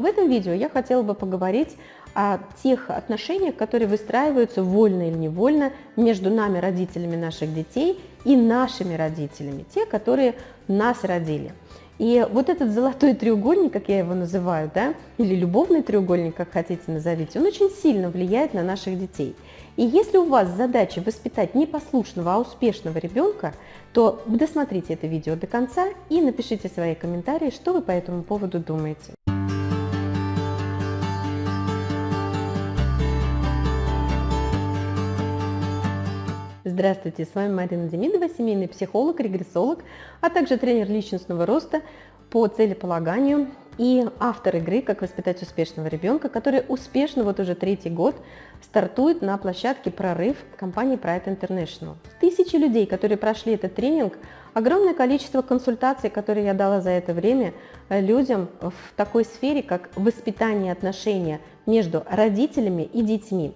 в этом видео я хотела бы поговорить о тех отношениях, которые выстраиваются вольно или невольно между нами, родителями наших детей, и нашими родителями, те, которые нас родили. И вот этот золотой треугольник, как я его называю, да, или любовный треугольник, как хотите назовите, он очень сильно влияет на наших детей. И если у вас задача воспитать не послушного, а успешного ребенка, то досмотрите это видео до конца и напишите свои комментарии, что вы по этому поводу думаете. Здравствуйте, с вами Марина Демидова, семейный психолог, регрессолог, а также тренер личностного роста по целеполаганию и автор игры «Как воспитать успешного ребенка», который успешно вот уже третий год стартует на площадке «Прорыв» компании Pride International. Тысячи людей, которые прошли этот тренинг, огромное количество консультаций, которые я дала за это время людям в такой сфере, как воспитание отношения между родителями и детьми.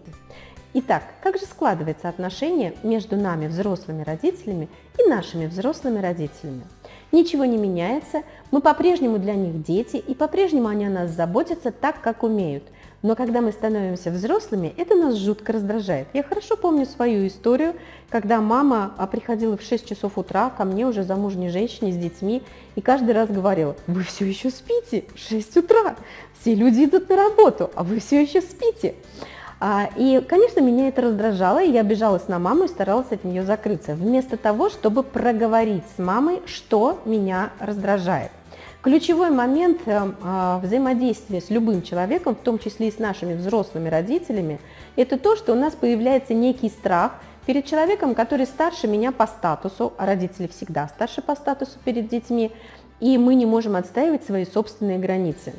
Итак, как же складывается отношение между нами, взрослыми родителями, и нашими взрослыми родителями? Ничего не меняется, мы по-прежнему для них дети, и по-прежнему они о нас заботятся так, как умеют. Но когда мы становимся взрослыми, это нас жутко раздражает. Я хорошо помню свою историю, когда мама а, приходила в 6 часов утра ко мне, уже замужней женщине с детьми, и каждый раз говорила, вы все еще спите, 6 утра, все люди идут на работу, а вы все еще спите. А, и, конечно, меня это раздражало, и я обижалась на маму и старалась от нее закрыться, вместо того, чтобы проговорить с мамой, что меня раздражает. Ключевой момент э, а, взаимодействия с любым человеком, в том числе и с нашими взрослыми родителями, это то, что у нас появляется некий страх перед человеком, который старше меня по статусу, а родители всегда старше по статусу перед детьми, и мы не можем отстаивать свои собственные границы.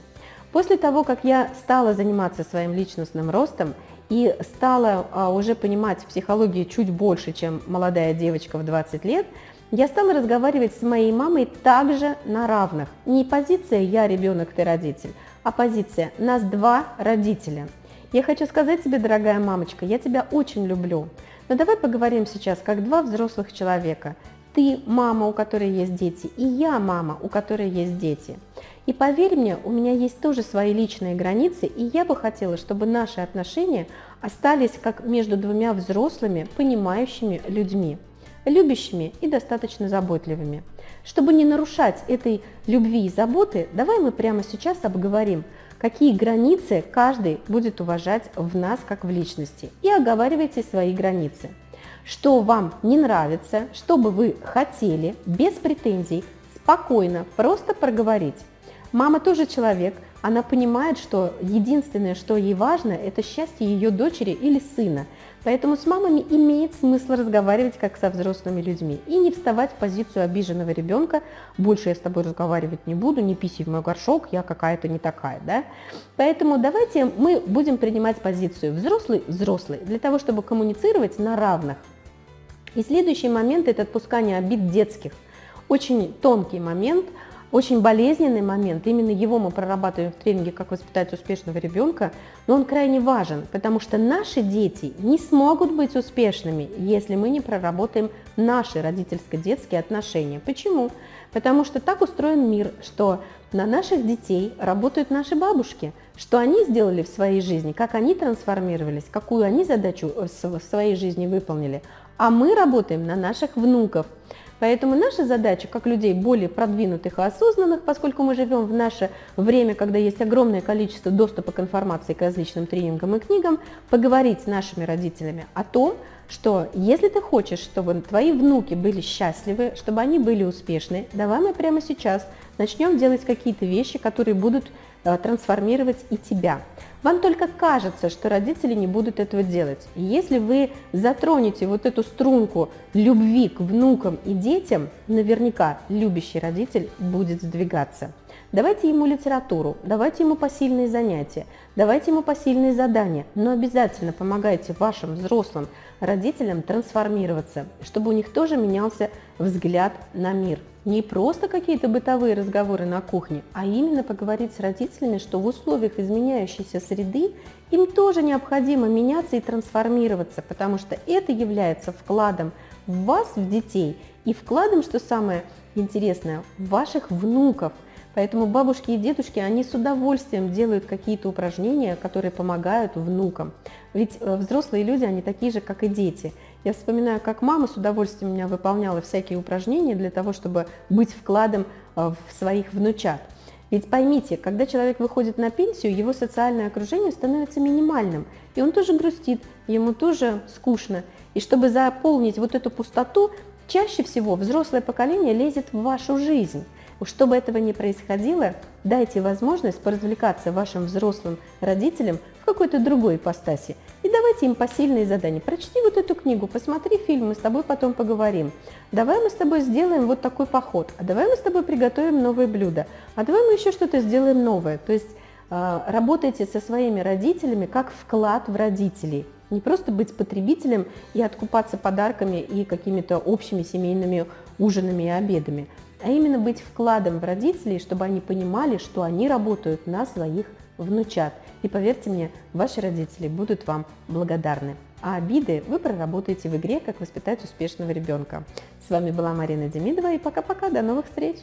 После того, как я стала заниматься своим личностным ростом и стала а, уже понимать психологии чуть больше, чем молодая девочка в 20 лет, я стала разговаривать с моей мамой также на равных. Не позиция «я ребенок, ты родитель», а позиция «нас два родителя». Я хочу сказать тебе, дорогая мамочка, я тебя очень люблю. Но давай поговорим сейчас как два взрослых человека. Ты мама, у которой есть дети, и я мама, у которой есть дети. И поверь мне, у меня есть тоже свои личные границы, и я бы хотела, чтобы наши отношения остались как между двумя взрослыми, понимающими людьми, любящими и достаточно заботливыми. Чтобы не нарушать этой любви и заботы, давай мы прямо сейчас обговорим, какие границы каждый будет уважать в нас как в личности, и оговаривайте свои границы. Что вам не нравится, что бы вы хотели, без претензий, спокойно, просто проговорить. Мама тоже человек, она понимает, что единственное, что ей важно, это счастье ее дочери или сына. Поэтому с мамами имеет смысл разговаривать как со взрослыми людьми и не вставать в позицию обиженного ребенка, больше я с тобой разговаривать не буду, не писи в мой горшок, я какая-то не такая. Да? Поэтому давайте мы будем принимать позицию взрослый-взрослый для того, чтобы коммуницировать на равных. И следующий момент – это отпускание обид детских. Очень тонкий момент – очень болезненный момент, именно его мы прорабатываем в тренинге «Как воспитать успешного ребенка», но он крайне важен, потому что наши дети не смогут быть успешными, если мы не проработаем наши родительско-детские отношения. Почему? Потому что так устроен мир, что на наших детей работают наши бабушки, что они сделали в своей жизни, как они трансформировались, какую они задачу в своей жизни выполнили, а мы работаем на наших внуков. Поэтому наша задача, как людей более продвинутых и осознанных, поскольку мы живем в наше время, когда есть огромное количество доступа к информации, к различным тренингам и книгам, поговорить с нашими родителями о том, что если ты хочешь, чтобы твои внуки были счастливы, чтобы они были успешны, давай мы прямо сейчас начнем делать какие-то вещи, которые будут трансформировать и тебя. Вам только кажется, что родители не будут этого делать. если вы затронете вот эту струнку любви к внукам и детям, наверняка любящий родитель будет сдвигаться. Давайте ему литературу, давайте ему посильные занятия, давайте ему посильные задания, но обязательно помогайте вашим взрослым родителям трансформироваться, чтобы у них тоже менялся взгляд на мир. Не просто какие-то бытовые разговоры на кухне, а именно поговорить с родителями, что в условиях изменяющейся среды им тоже необходимо меняться и трансформироваться, потому что это является вкладом в вас, в детей, и вкладом, что самое интересное, в ваших внуков – Поэтому бабушки и дедушки, они с удовольствием делают какие-то упражнения, которые помогают внукам. Ведь э, взрослые люди, они такие же, как и дети. Я вспоминаю, как мама с удовольствием у меня выполняла всякие упражнения для того, чтобы быть вкладом э, в своих внучат. Ведь поймите, когда человек выходит на пенсию, его социальное окружение становится минимальным, и он тоже грустит, ему тоже скучно. И чтобы заполнить вот эту пустоту, чаще всего взрослое поколение лезет в вашу жизнь. Чтобы этого не происходило, дайте возможность поразвлекаться вашим взрослым родителям в какой-то другой ипостаси. И давайте им посильные задания. Прочти вот эту книгу, посмотри фильм, мы с тобой потом поговорим. Давай мы с тобой сделаем вот такой поход, а давай мы с тобой приготовим новое блюдо, а давай мы еще что-то сделаем новое. То есть э, работайте со своими родителями как вклад в родителей. Не просто быть потребителем и откупаться подарками и какими-то общими семейными ужинами и обедами, а именно быть вкладом в родителей, чтобы они понимали, что они работают на своих внучат. И поверьте мне, ваши родители будут вам благодарны. А обиды вы проработаете в игре «Как воспитать успешного ребенка». С вами была Марина Демидова и пока-пока, до новых встреч!